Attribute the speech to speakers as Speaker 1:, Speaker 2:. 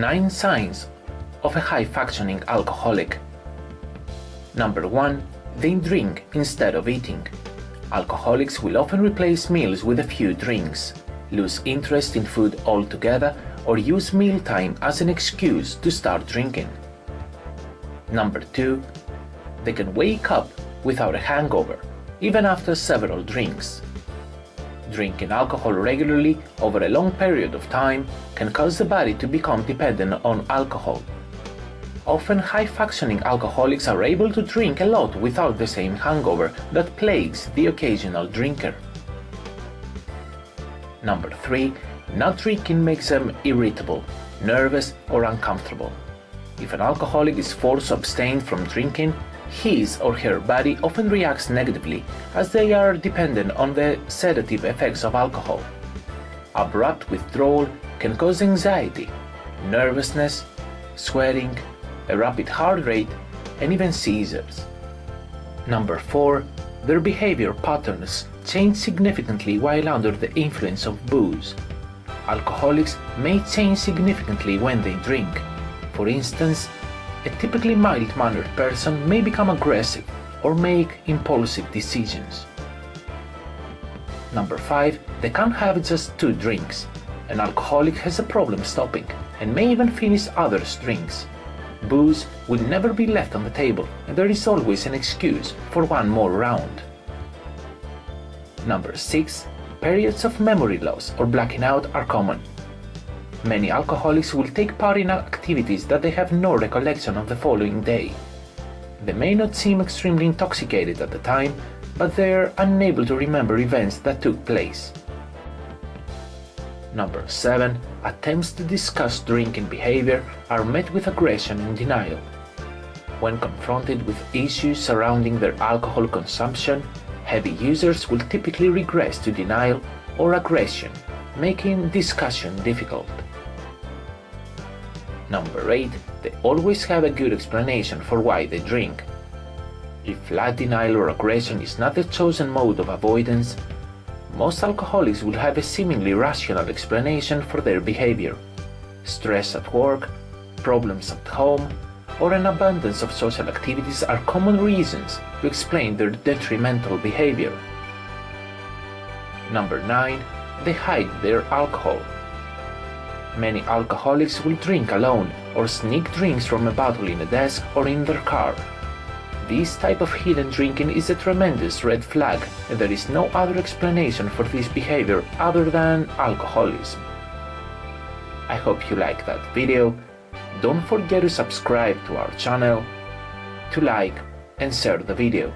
Speaker 1: 9 signs of a high-functioning alcoholic. Number 1. They drink instead of eating. Alcoholics will often replace meals with a few drinks, lose interest in food altogether, or use mealtime as an excuse to start drinking. Number 2. They can wake up without a hangover, even after several drinks. Drinking alcohol regularly over a long period of time can cause the body to become dependent on alcohol. Often high-functioning alcoholics are able to drink a lot without the same hangover that plagues the occasional drinker. Number 3. Not drinking makes them irritable, nervous or uncomfortable. If an alcoholic is forced to abstain from drinking, his or her body often reacts negatively as they are dependent on the sedative effects of alcohol. Abrupt withdrawal can cause anxiety, nervousness, sweating, a rapid heart rate, and even seizures. Number 4. Their behavior patterns change significantly while under the influence of booze. Alcoholics may change significantly when they drink. For instance, a typically mild-mannered person may become aggressive or make impulsive decisions. Number 5. They can't have just two drinks. An alcoholic has a problem stopping and may even finish others' drinks. Booze will never be left on the table and there is always an excuse for one more round. Number 6. Periods of memory loss or blacking out are common. Many alcoholics will take part in activities that they have no recollection of the following day. They may not seem extremely intoxicated at the time, but they are unable to remember events that took place. Number 7. Attempts to discuss drinking behavior are met with aggression and denial. When confronted with issues surrounding their alcohol consumption, heavy users will typically regress to denial or aggression, making discussion difficult. Number 8. They always have a good explanation for why they drink. If flat denial or aggression is not the chosen mode of avoidance, most alcoholics will have a seemingly rational explanation for their behavior. Stress at work, problems at home, or an abundance of social activities are common reasons to explain their detrimental behavior. Number 9. They hide their alcohol. Many alcoholics will drink alone or sneak drinks from a bottle in a desk or in their car. This type of hidden drinking is a tremendous red flag and there is no other explanation for this behavior other than alcoholism. I hope you liked that video. Don't forget to subscribe to our channel, to like and share the video.